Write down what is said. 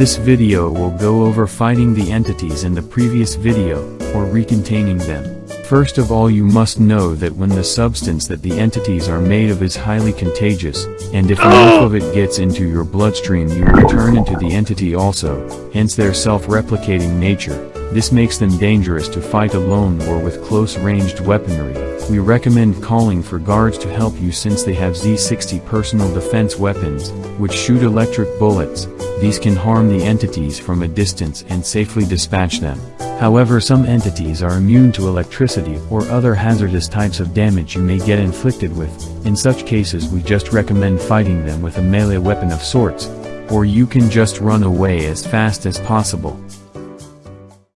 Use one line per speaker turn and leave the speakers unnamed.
This video will go over fighting the entities in the previous video, or recontaining them. First of all you must know that when the substance that the entities are made of is highly contagious, and if enough of it gets into your bloodstream you will turn into the entity also, hence their self-replicating nature. This makes them dangerous to fight alone or with close-ranged weaponry. We recommend calling for guards to help you since they have Z60 personal defense weapons, which shoot electric bullets. These can harm the entities from a distance and safely dispatch them. However some entities are immune to electricity or other hazardous types of damage you may get inflicted with. In such cases we just recommend fighting them with a melee weapon of sorts. Or you can just run away as fast as possible.